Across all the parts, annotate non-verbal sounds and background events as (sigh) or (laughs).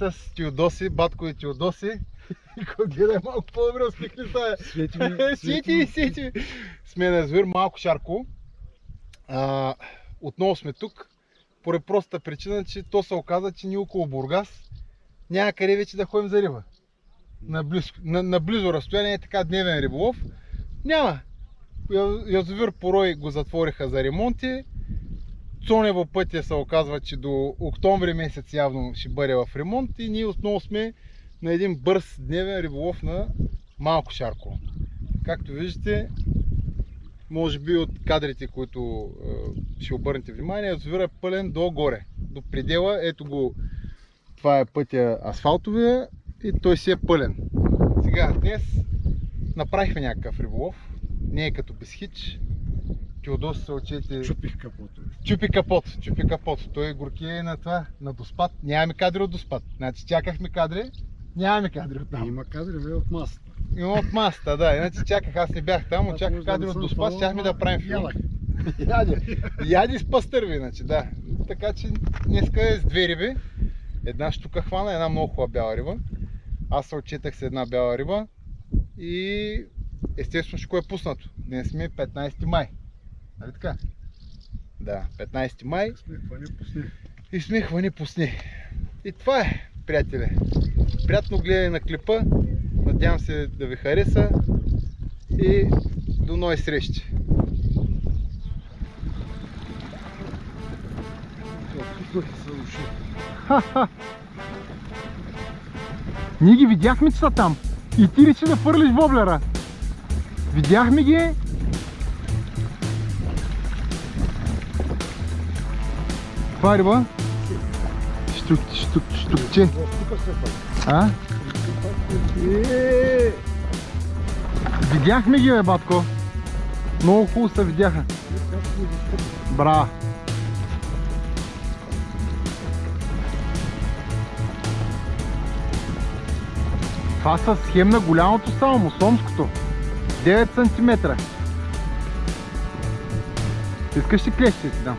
С Теодоси, батко и Теодоси. (laughs) Гледай малко по-добре, усмихни се. Свети ми, Свети, свети. Сме на язовир Малко Шарко. А, отново сме тук. Поради простата причина, че то се оказа, че ние около Бургас няма къде вече да ходим за риба. На, близко, на, на близо разстояние е така дневен риболов. Няма. Язовир Порой го затвориха за ремонти. Цонево пътя се оказва, че до октомври месец явно ще бъде в ремонт и ние отново сме на един бърз дневен риболов на Малко Шарко. Както виждате, може би от кадрите, които е, ще обърнете внимание, язовира е пълен до горе, до предела. Ето го, това е пътя асфалтовия и той си е пълен. Сега, днес направихме някакъв риболов. Не е като без хич. Теодос се очете... Чупих капото. Чупи капот, чупи капот. Той горки е на това, на доспад. Нямаме кадри от доспад. Значи чакахме кадри, нямаме кадри от там. Има кадри бе от масата. Има от масата, да. Иначе чаках, аз не бях там, да кадри не от доспад, щяхме да правим филм. ядах. (laughs) Яде. Яде с пастърви, иначе, да. Така че днеска е с две риби. Една штука хвана, една много хубава бяла риба. Аз се отчетах с една бяла риба и естествено ще е пуснато. Днес сме 15 май. Нали така? Да, 15 май Смехване пусни. и сме хвани пусни. И това е, приятели. Приятно гледане на клипа. Надявам се да ви хареса. И до нови срещи. Уши. Ние ги видяхме, че са там. И ти реши да фърлиш воблера. Видяхме ги. Е риба? Штук, штук, штукче. А? Видяхме ги, бе, батко. Много хубаво се видяха. Бра. Това са схем на голямото само, сомското. 9 см. Искаш ли клещи ти дам?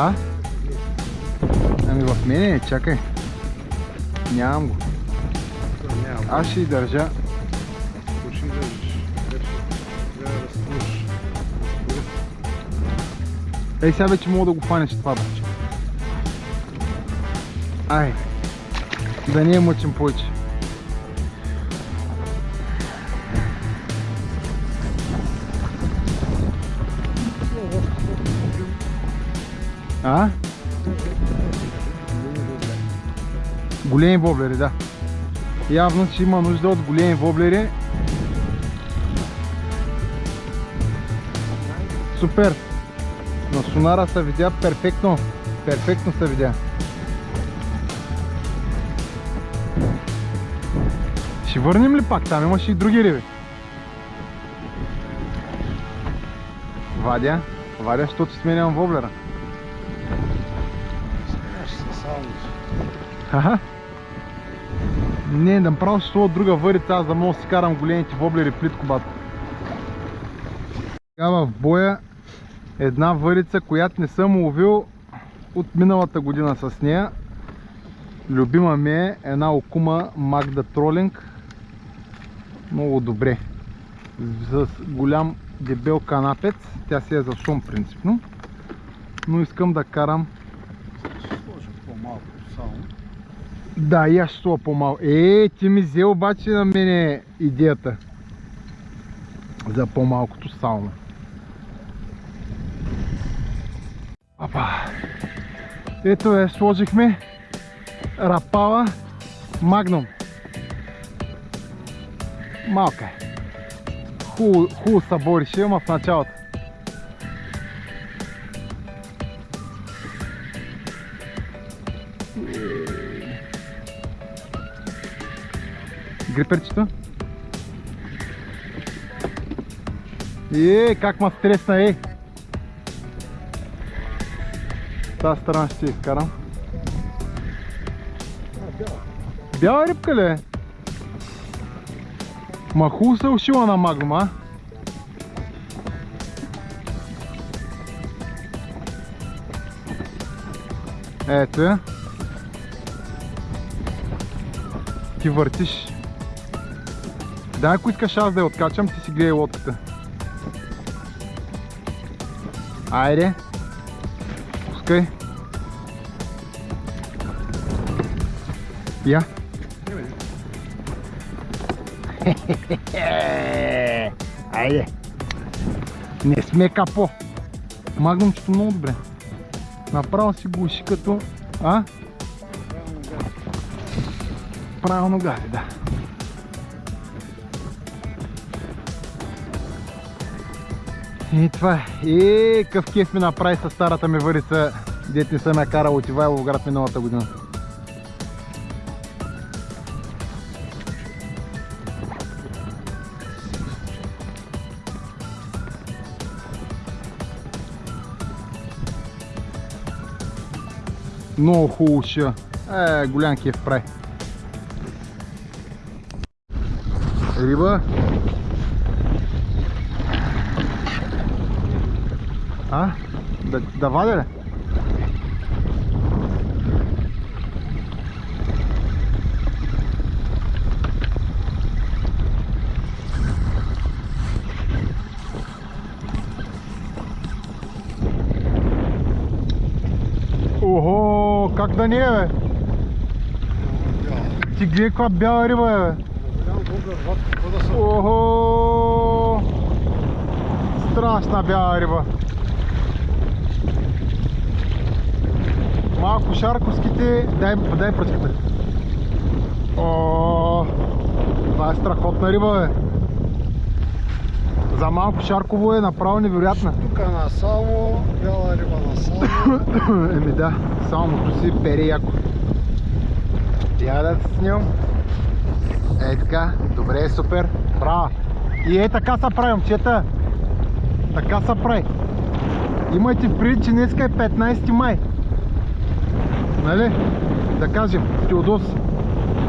А? Ами в мене, чакай. Нямам го. Аз ще държа. Да разтнеш. Ей сега вече мога да го фанеш това баче. Ай. Да не я мъчим повече. А? Големи воблери, да. Явно, че има нужда от големи воблери. Супер! На сонара се видя перфектно. Перфектно се видя. Ще върнем ли пак? Там имаше и други риби. Вадя, Вадя, защото сменям воблера. Аха. Не, направо ще слова друга върица, аз да мога да си карам големите воблери плитко, батко. Сега в боя една върица, която не съм ловил от миналата година с нея. Любима ми е една окума Magda Trolling. Много добре. С голям дебел канапец. Тя си е за шум принципно. Но искам да карам Ще сложа по-малко само. Да, и аз ще по-малко. Е, ти ми взе обаче на мене идеята. За по-малкото сауна. Апа. Ето е, сложихме рапала магнум. Малка е. Хубаво, съборише, ама в началото. Гриперчето? Е, как ма стресна, е! Тази страна ще изкарам. Бяла рибка ли е? Ма хубаво се ушила на магнум, а? Ето я. Ти въртиш. Да, ако искаш аз да я откачам, ти си гледай лодката. Айде. Пускай. Я. (laughs) Айде. Не сме капо. Магнумчето много добре. Направо си го уши като... А? Правилно гази, да. И това е. И къв кеф ми направи с старата ми върица, дет не съм я карал от Ивайлов град миналата година. Много хубаво ще. Е, голям кеф прави. Риба. А? Да, да вадя ли? Ого, как да не е, бе? Ти гледай каква бяла риба е, бе. Голям бобър, ват, какво да са? Ого! Страшна бяла риба. Малко шарковските, дай, дай пръчката. О, това е страхотна риба, бе. За малко шарково е направо невероятна. Тук на само, бяла риба на само. (coughs) Еми да, самото си пере яко. Я да се снимам. Ей така, добре, супер. Браво. И е така се прави, момчета. Така се прави. Имайте в предвид, че днеска е 15 май. Нали? Да кажем, Теодос.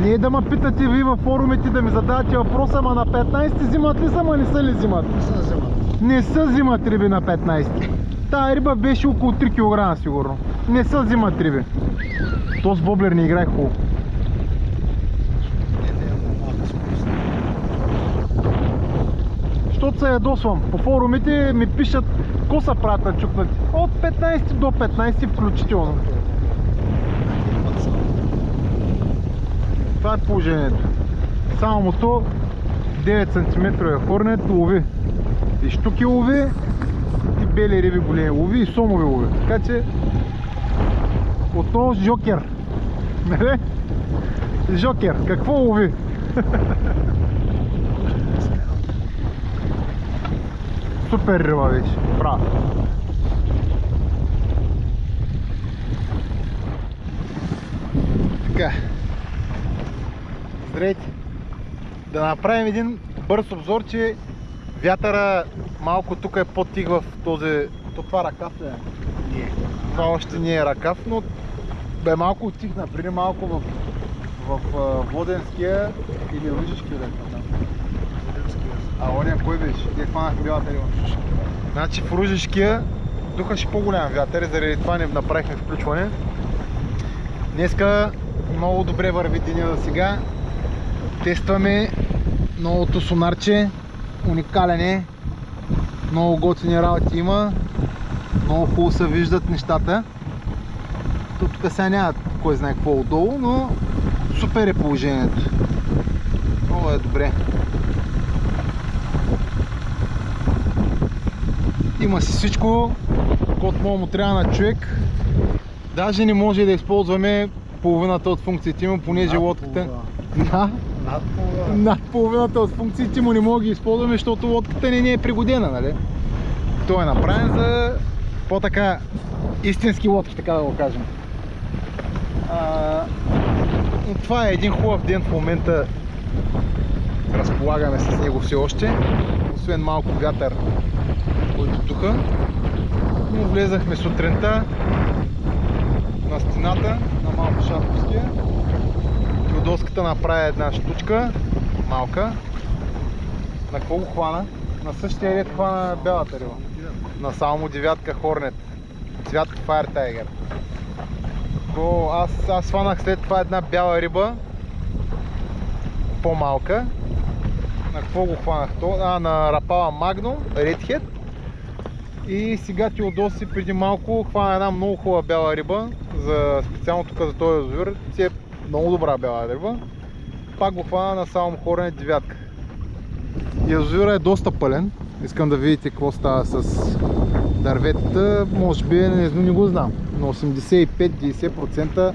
Не е да ме питате ви във форумите да ми задавате въпроса, ама на 15 взимат ли са, ама не са ли взимат? Не са вземат. Не са взимат риби на 15. Тая риба беше около 3 кг сигурно. Не са взимат риби. То с воблер не играе хубаво. Защото се ядосвам. По форумите ми пишат ко са правят на чукнати. От 15 до 15 включително. Имат са. Това е положението. Само то 9 см е хорнет лови. И штуки лови, и бели риби големи лови, и сомови лови. Така че отново жокер. (laughs) Нали? Жокер, какво лови? (laughs) Супер риба беше. Браво. Така. Здравейте! Да направим един бърз обзор, че вятъра малко тук е по-тих в този... То това ръкав ли е? Не. Това още не е ръкав, но бе малко отихна. Преди малко в, в, а, Воденския или е там. А оня кой беше? Где хванахме бялата риба? Значи в Ружишкия духаше по-голям вятър и заради това не направихме включване. Днеска много добре върви деня за сега. Тестваме новото сонарче. Уникален е. Много готини работи има. Много хубаво се виждат нещата. Тук сега няма кой знае какво отдолу, но супер е положението. Много е добре. Има си всичко, код му трябва на човек. Даже не може да използваме половината от функциите му, понеже лодката... Да, Над половина. над половината от функциите му не мога да ги използваме, защото лодката не ни е пригодена, нали? Той е направен за по-така истински лодки, така да го кажем. А, това е един хубав ден в момента. Разполагаме с него все още. Освен малко вятър, който духа. Но влезахме сутринта на стената на малко Шарковския. Теодоската направи една штучка, малка. На какво го хвана? На същия ред хвана бялата риба. На само девятка Хорнет. Цвят Fire Tiger. Какво? Аз, аз сванах след това една бяла риба. По-малка. На какво го хванах то? А, на рапала Magnum, Redhead. И сега Теодоси преди малко хвана една много хубава бяла риба. За специално тук за този язовир. Си е много добра бяла риба. Пак го хвана на само хорене девятка. Язовира е доста пълен. Искам да видите какво става с дърветата. Може би не, не го знам. На 85-90%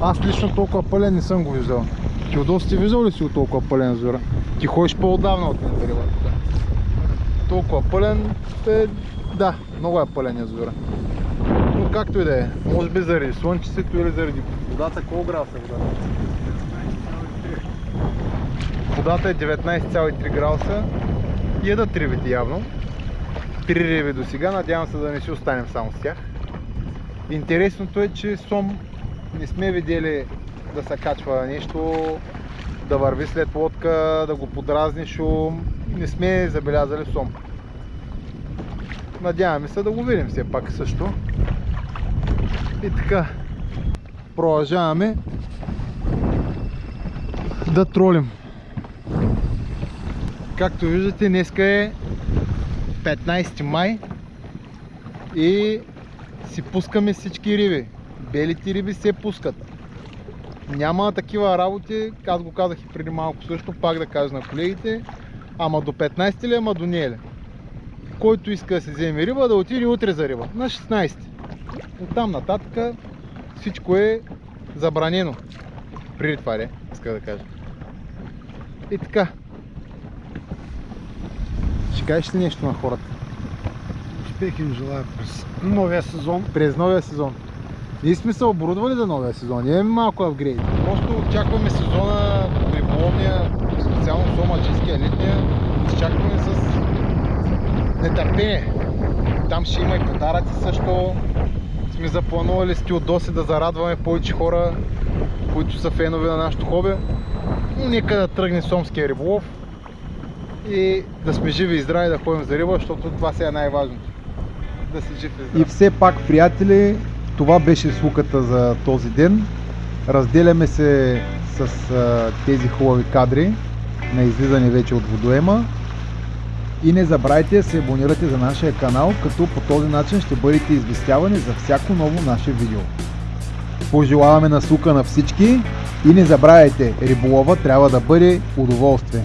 аз лично толкова пълен не съм го виждал. Теодос, ти виждал ли си от толкова пълен язовира? Ти ходиш по-отдавна от мен зарива. Толкова пълен е... Да, много е пълен язовира. Както и да е. Може би заради слънчицето или заради водата. Колко градуса е водата? Водата е 19,3 градуса. Ядат рибите явно. Три риби до сега. Надявам се да не си останем само с тях. Интересното е, че сом не сме видели да се качва нещо, да върви след лодка, да го подразни шум. Не сме забелязали сом. Надяваме се да го видим все пак също. И така, продължаваме да тролим. Както виждате, днеска е 15 май и си пускаме всички риби. Белите риби се пускат. Няма такива работи, аз го казах и преди малко също, пак да кажа на колегите, ама до 15 ли, ама до не ли. Който иска да се вземе риба, да отиде утре за риба, на 16. От там нататък всичко е забранено. Преди това ли, иска да кажа. И така. Ще кажеш ли нещо на хората? Успех им желая през новия сезон. През новия сезон. Ние сме се оборудвали за новия сезон. Имаме малко апгрейд. Просто очакваме сезона риболовния, специално сомаджийския летния. Изчакваме с нетърпение. Там ще има и подаръци също. Сме запланували с Теодоси да зарадваме повече хора, които са фенове на нашото хоби. Но нека да тръгне сомския риболов и да сме живи и здрави да ходим за риба, защото това сега е най-важното. Да си жив и здрав. И все пак, приятели, това беше слуката за този ден. Разделяме се с а, тези хубави кадри на излизане вече от водоема. И не забравяйте да се абонирате за нашия канал, като по този начин ще бъдете известявани за всяко ново наше видео. Пожелаваме на слука на всички и не забравяйте, риболова трябва да бъде удоволствие.